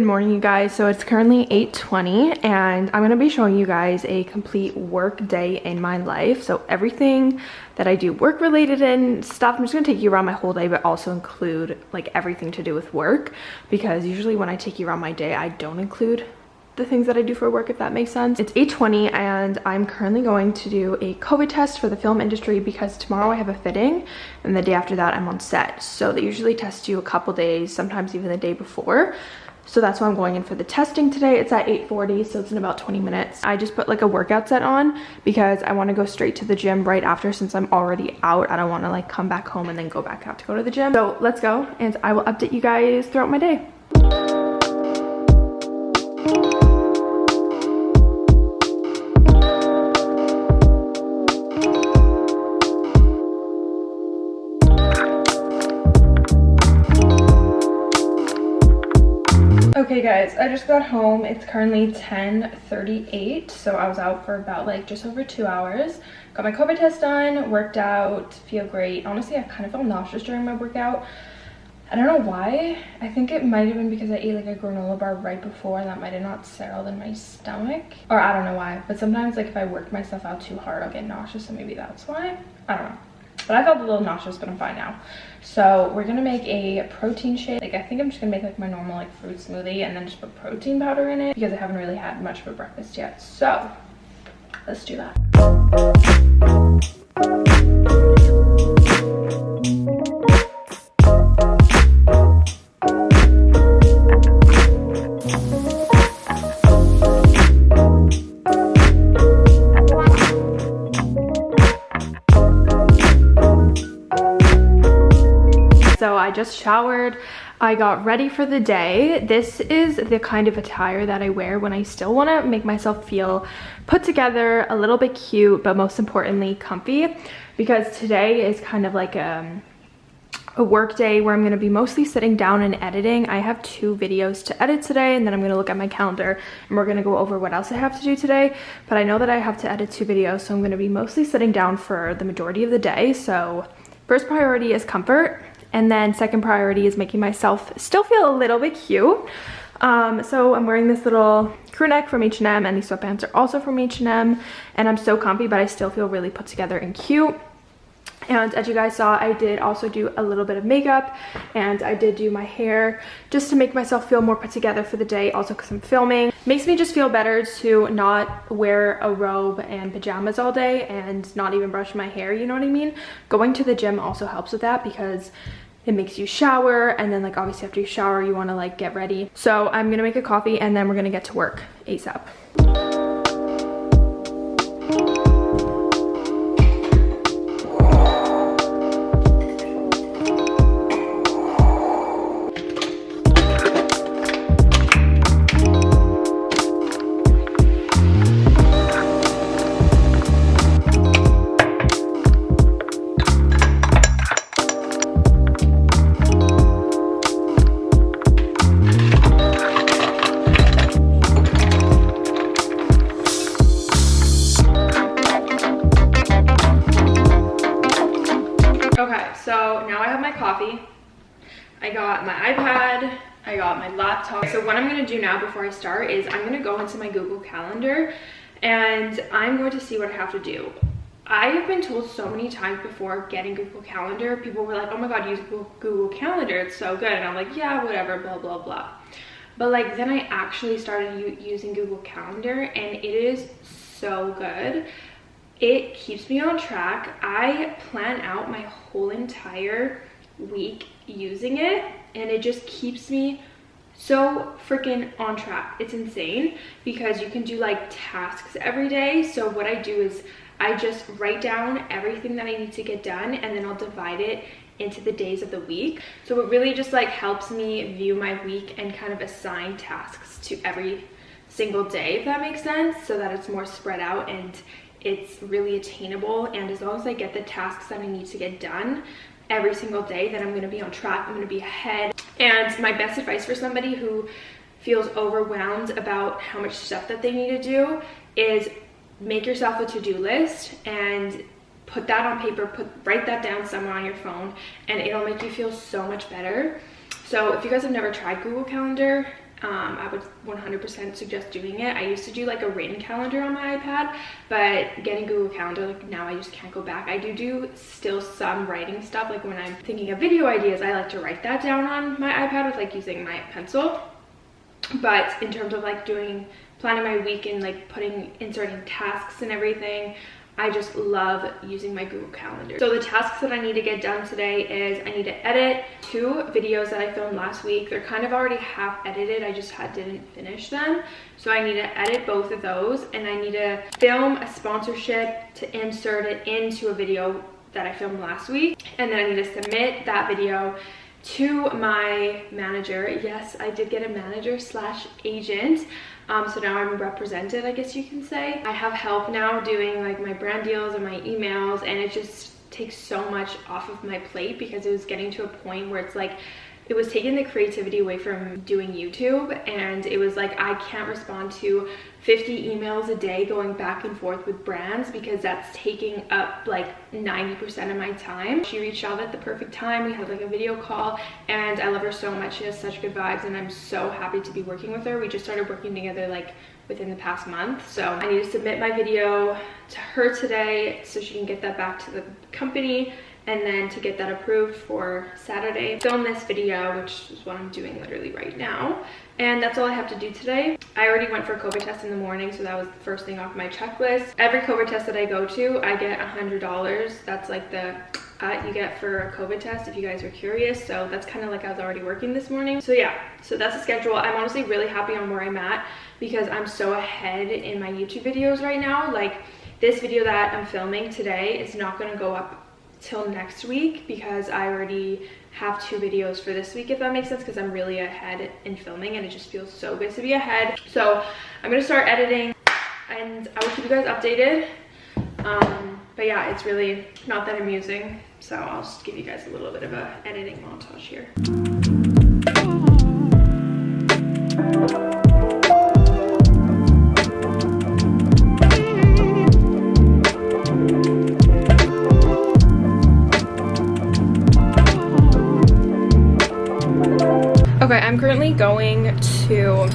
Good morning, you guys. So it's currently 8.20 and I'm going to be showing you guys a complete work day in my life. So everything that I do work related and stuff, I'm just going to take you around my whole day, but also include like everything to do with work because usually when I take you around my day, I don't include the things that I do for work, if that makes sense. It's 8.20 and I'm currently going to do a COVID test for the film industry because tomorrow I have a fitting and the day after that I'm on set. So they usually test you a couple days, sometimes even the day before. So that's why I'm going in for the testing today. It's at 8.40, so it's in about 20 minutes. I just put like a workout set on because I want to go straight to the gym right after since I'm already out. I don't want to like come back home and then go back out to go to the gym. So let's go and I will update you guys throughout my day. Okay guys, I just got home. It's currently 10.38, so I was out for about like just over two hours. Got my COVID test done, worked out, feel great. Honestly, I kind of felt nauseous during my workout. I don't know why. I think it might have been because I ate like a granola bar right before and that might have not settled in my stomach. Or I don't know why, but sometimes like if I work myself out too hard, I'll get nauseous, so maybe that's why. I don't know. But I felt a little nauseous, but I'm fine now. So we're gonna make a protein shake. Like I think I'm just gonna make like my normal like fruit smoothie and then just put protein powder in it because I haven't really had much for breakfast yet. So let's do that. Just showered. I got ready for the day. This is the kind of attire that I wear when I still want to make myself feel put together, a little bit cute, but most importantly, comfy. Because today is kind of like a, a work day where I'm going to be mostly sitting down and editing. I have two videos to edit today and then I'm going to look at my calendar and we're going to go over what else I have to do today. But I know that I have to edit two videos, so I'm going to be mostly sitting down for the majority of the day. So first priority is comfort and then second priority is making myself still feel a little bit cute. Um, so I'm wearing this little crew neck from H&M and these sweatpants are also from H&M and I'm so comfy but I still feel really put together and cute. And as you guys saw, I did also do a little bit of makeup and I did do my hair just to make myself feel more put together for the day, also because I'm filming. Makes me just feel better to not wear a robe and pajamas all day and not even brush my hair, you know what I mean? Going to the gym also helps with that because it makes you shower and then like obviously after you shower you want to like get ready so i'm gonna make a coffee and then we're gonna get to work asap start is I'm going to go into my Google Calendar and I'm going to see what I have to do. I have been told so many times before getting Google Calendar, people were like, oh my god, use Google Calendar, it's so good. And I'm like, yeah, whatever, blah, blah, blah. But like then I actually started using Google Calendar and it is so good. It keeps me on track. I plan out my whole entire week using it and it just keeps me so freaking on track. It's insane because you can do like tasks every day. So what i do is i just write down everything that i need to get done and then i'll divide it into the days of the week. So it really just like helps me view my week and kind of assign tasks to every single day if that makes sense so that it's more spread out and it's really attainable. And as long as i get the tasks that i need to get done every single day then i'm going to be on track. I'm going to be ahead and my best advice for somebody who feels overwhelmed about how much stuff that they need to do is make yourself a to-do list and put that on paper, put write that down somewhere on your phone and it'll make you feel so much better. So if you guys have never tried Google Calendar, um, I would 100% suggest doing it. I used to do like a written calendar on my iPad, but getting Google Calendar, like now I just can't go back. I do do still some writing stuff. Like when I'm thinking of video ideas, I like to write that down on my iPad with like using my pencil. But in terms of like doing, planning my week and like putting, inserting tasks and everything, I just love using my Google Calendar. So the tasks that I need to get done today is I need to edit two videos that I filmed last week. They're kind of already half edited. I just had, didn't finish them. So I need to edit both of those and I need to film a sponsorship to insert it into a video that I filmed last week. And then I need to submit that video to my manager. Yes, I did get a manager slash agent. Um, so now I'm represented, I guess you can say. I have help now doing like my brand deals and my emails and it just takes so much off of my plate because it was getting to a point where it's like it was taking the creativity away from doing YouTube and it was like I can't respond to 50 emails a day going back and forth with brands because that's taking up like 90% of my time. She reached out at the perfect time. We had like a video call and I love her so much. She has such good vibes and I'm so happy to be working with her. We just started working together like within the past month. So I need to submit my video to her today so she can get that back to the company and then to get that approved for Saturday. Film this video, which is what I'm doing literally right now. And that's all I have to do today. I already went for a COVID test in the morning, so that was the first thing off my checklist. Every COVID test that I go to, I get $100. That's like the cut you get for a COVID test if you guys are curious. So that's kind of like I was already working this morning. So yeah, so that's the schedule. I'm honestly really happy on where I'm at because I'm so ahead in my YouTube videos right now. Like this video that I'm filming today is not gonna go up till next week because I already have two videos for this week if that makes sense because I'm really ahead in filming and it just feels so good to be ahead. So I'm gonna start editing and I will keep you guys updated. Um, but yeah it's really not that amusing. So I'll just give you guys a little bit of a editing montage here Okay, I'm currently going to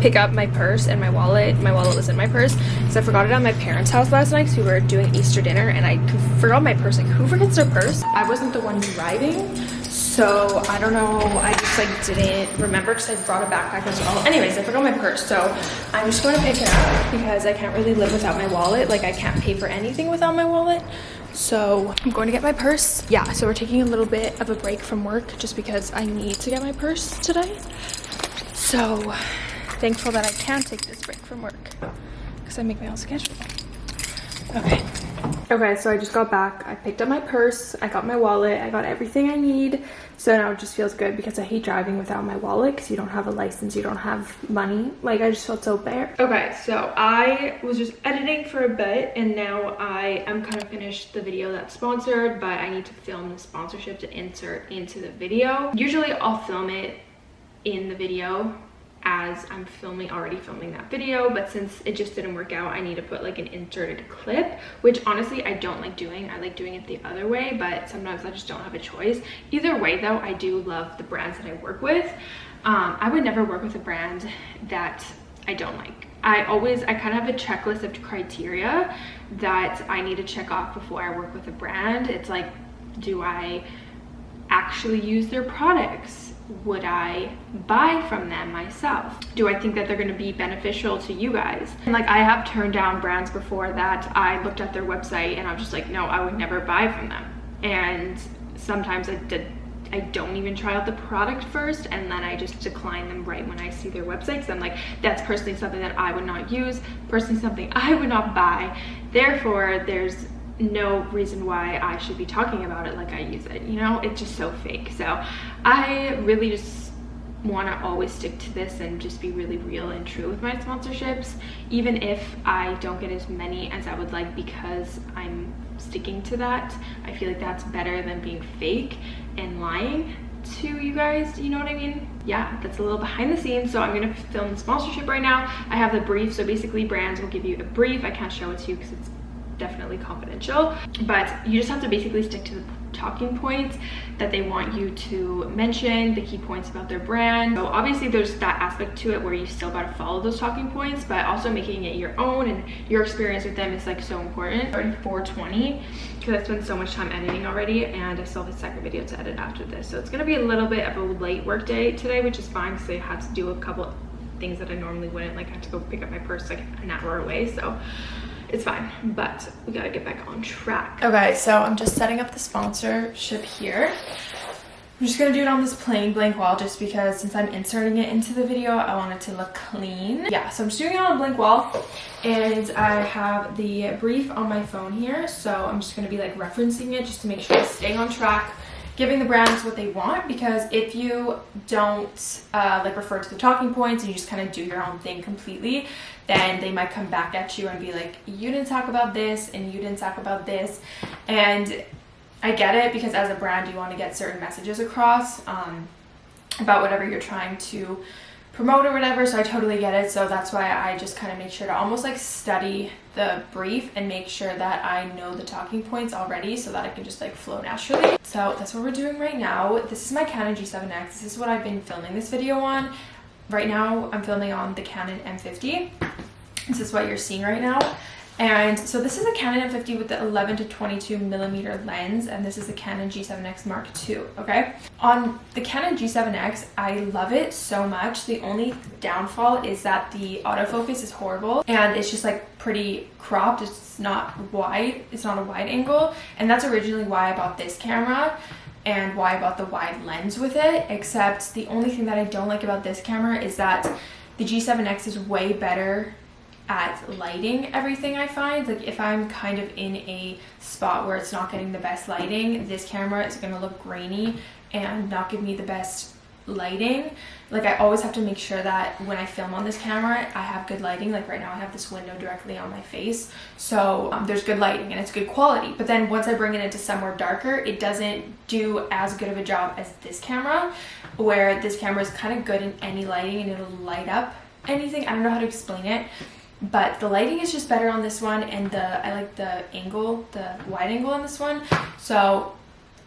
pick up my purse and my wallet. My wallet was in my purse because I forgot it at my parents' house last night because we were doing Easter dinner and I forgot my purse. Like, who forgets their purse? I wasn't the one driving, so I don't know. I just like didn't remember because I brought a backpack as well. Anyways, I forgot my purse, so I'm just going to pick it up because I can't really live without my wallet. Like, I can't pay for anything without my wallet. So I'm going to get my purse. Yeah, so we're taking a little bit of a break from work just because I need to get my purse today. So thankful that I can take this break from work because I make my own schedule. Okay. Okay, so I just got back. I picked up my purse. I got my wallet. I got everything I need. So now it just feels good because I hate driving without my wallet because you don't have a license. You don't have money. Like, I just felt so bare. Okay, so I was just editing for a bit and now I am kind of finished the video that's sponsored, but I need to film the sponsorship to insert into the video. Usually I'll film it in the video as I'm filming already filming that video but since it just didn't work out I need to put like an inserted clip which honestly I don't like doing. I like doing it the other way but sometimes I just don't have a choice. Either way though I do love the brands that I work with. Um, I would never work with a brand that I don't like. I always I kind of have a checklist of criteria that I need to check off before I work with a brand. It's like do I actually use their products would I buy from them myself? Do I think that they're going to be beneficial to you guys? And like I have turned down brands before that I looked at their website and I'm just like, no, I would never buy from them. And sometimes I did I don't even try out the product first and then I just decline them right when I see their website because I'm like, that's personally something that I would not use, personally something I would not buy. Therefore, there's no reason why I should be talking about it like I use it, you know? It's just so fake. So I really just want to always stick to this and just be really real and true with my sponsorships, even if I don't get as many as I would like because I'm sticking to that. I feel like that's better than being fake and lying to you guys you know what i mean yeah that's a little behind the scenes so i'm gonna film the sponsorship right now i have the brief so basically brands will give you a brief i can't show it to you because it's definitely confidential but you just have to basically stick to the talking points that they want you to mention the key points about their brand. So obviously there's that aspect to it where you still got to follow those talking points but also making it your own and your experience with them is like so important. Starting 420 because i spent so much time editing already and i still have a second video to edit after this. So it's going to be a little bit of a late work day today which is fine because i had to do a couple things that i normally wouldn't like i had to go pick up my purse like an hour away so it's fine but we gotta get back on track. Okay so i'm just setting up the sponsorship here. I'm just gonna do it on this plain blank wall just because since i'm inserting it into the video i want it to look clean. Yeah so i'm just doing it on a blank wall and i have the brief on my phone here so i'm just gonna be like referencing it just to make sure i'm staying on track giving the brands what they want because if you don't uh, like refer to the talking points and you just kind of do your own thing completely then they might come back at you and be like you didn't talk about this and you didn't talk about this. And I get it because as a brand you want to get certain messages across um, about whatever you're trying to promote or whatever so I totally get it. So that's why I just kind of make sure to almost like study the brief and make sure that I know the talking points already so that I can just like flow naturally. So that's what we're doing right now. This is my Canon G7X this is what I've been filming this video on right now I'm filming on the Canon M50 this is what you're seeing right now and so this is a Canon M50 with the 11 to 22 millimeter lens, and this is the Canon G7X Mark II, okay? On the Canon G7X, I love it so much. The only downfall is that the autofocus is horrible, and it's just like pretty cropped. It's not wide, it's not a wide angle, and that's originally why I bought this camera and why I bought the wide lens with it, except the only thing that I don't like about this camera is that the G7X is way better at lighting everything I find. Like if I'm kind of in a spot where it's not getting the best lighting, this camera is going to look grainy and not give me the best lighting. Like I always have to make sure that when I film on this camera, I have good lighting. Like right now I have this window directly on my face. So um, there's good lighting and it's good quality. But then once I bring it into somewhere darker, it doesn't do as good of a job as this camera where this camera is kind of good in any lighting and it'll light up anything. I don't know how to explain it but the lighting is just better on this one and the I like the angle the wide angle on this one so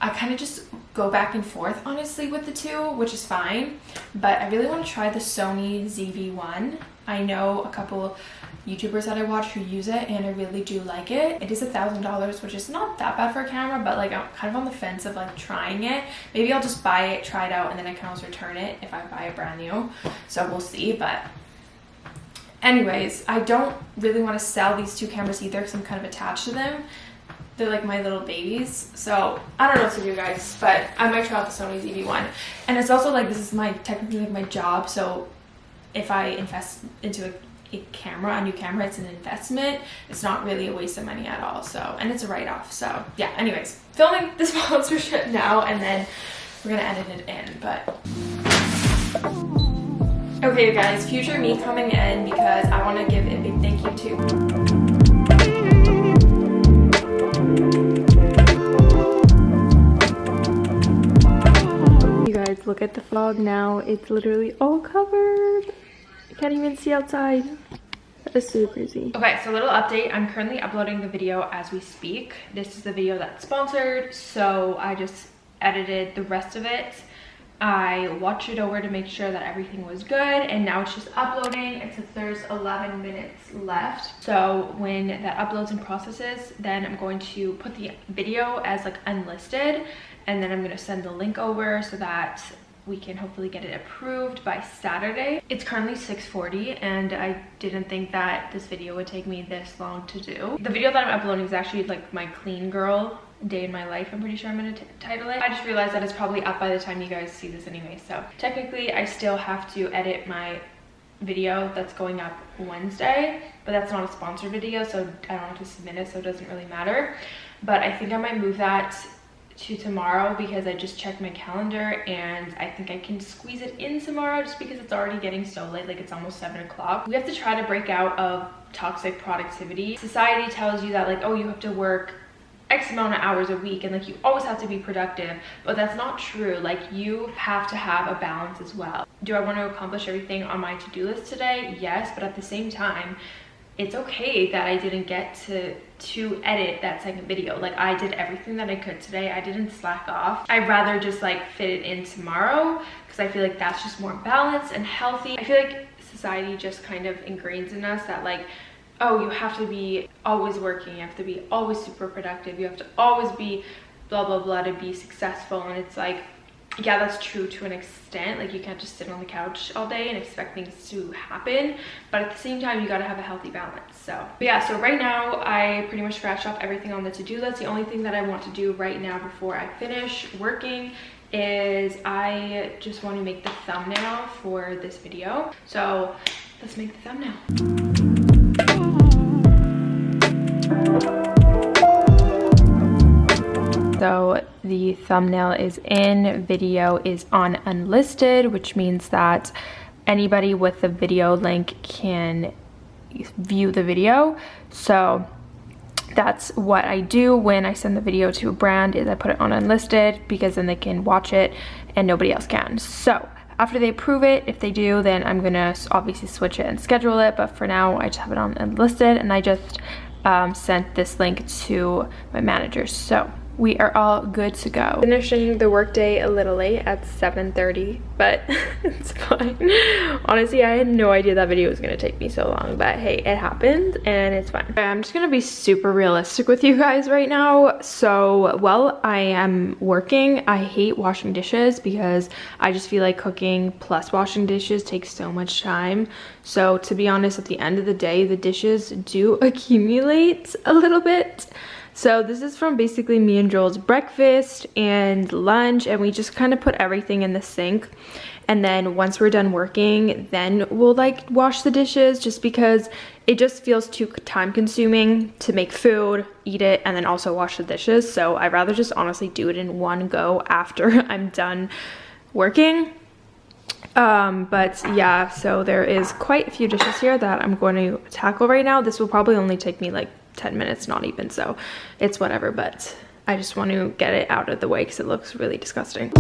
I kind of just go back and forth honestly with the two which is fine but I really want to try the Sony ZV-1 I know a couple YouTubers that I watch who use it and I really do like it. It is a thousand dollars which is not that bad for a camera but like I'm kind of on the fence of like trying it. Maybe I'll just buy it, try it out and then I can always return it if I buy it brand new. So we'll see but anyways i don't really want to sell these two cameras either because i'm kind of attached to them they're like my little babies. So i don't know what to do guys but i might try out the sony zv1 and it's also like this is my technically like my job. So if i invest into a, a camera a new camera it's an investment. It's not really a waste of money at all. So and it's a write-off. So yeah anyways filming the sponsorship now and then we're gonna edit it in but Okay, guys, future me coming in because I want to give a big thank you to look at the fog now. It's literally all covered. I can't even see outside. That is super crazy. Okay, so a little update. I'm currently uploading the video as we speak. This is the video that's sponsored, so I just edited the rest of it I watched it over to make sure that everything was good and now it's just uploading. It says there's 11 minutes left. So when that uploads and processes, then I'm going to put the video as like unlisted and then I'm going to send the link over so that we can hopefully get it approved by Saturday. It's currently 6.40 and I didn't think that this video would take me this long to do. The video that I'm uploading is actually like my clean girl day in my life i'm pretty sure i'm gonna title it i just realized that it's probably up by the time you guys see this anyway so technically i still have to edit my video that's going up wednesday but that's not a sponsored video so i don't have to submit it so it doesn't really matter but i think i might move that to tomorrow because I just checked my calendar and I think I can squeeze it in tomorrow just because it's already getting so late, like it's almost seven o'clock. We have to try to break out of toxic productivity. Society tells you that like, oh, you have to work X amount of hours a week and like you always have to be productive, but that's not true. Like you have to have a balance as well. Do I want to accomplish everything on my to-do list today? Yes, but at the same time, it's okay that I didn't get to to edit that second video. Like I did everything that I could today. I didn't slack off. I'd rather just like fit it in tomorrow because I feel like that's just more balanced and healthy. I feel like society just kind of ingrains in us that like oh you have to be always working you have to be always super productive you have to always be blah blah blah to be successful and it's like yeah that's true to an extent. Like you can't just sit on the couch all day and expect things to happen but at the same time you got to have a healthy balance so. But yeah so right now i pretty much scratched off everything on the to-do list. The only thing that i want to do right now before i finish working is i just want to make the thumbnail for this video. So let's make the thumbnail thumbnail is in, video is on unlisted, which means that anybody with the video link can view the video. So that's what I do when I send the video to a brand is I put it on unlisted because then they can watch it and nobody else can. So after they approve it, if they do, then I'm gonna obviously switch it and schedule it. But for now, I just have it on unlisted and I just um, sent this link to my manager. So we are all good to go. Finishing the workday a little late at 7.30, but it's fine. Honestly, I had no idea that video was gonna take me so long, but hey, it happened and it's fine. I'm just gonna be super realistic with you guys right now. So, while I am working, I hate washing dishes because I just feel like cooking plus washing dishes takes so much time. So, to be honest, at the end of the day, the dishes do accumulate a little bit. So this is from basically me and Joel's breakfast and lunch and we just kind of put everything in the sink. And then once we're done working, then we'll like wash the dishes just because it just feels too time consuming to make food, eat it, and then also wash the dishes. So I'd rather just honestly do it in one go after I'm done working um but yeah so there is quite a few dishes here that i'm going to tackle right now this will probably only take me like 10 minutes, not even, so it's whatever, but I just want to get it out of the way because it looks really disgusting.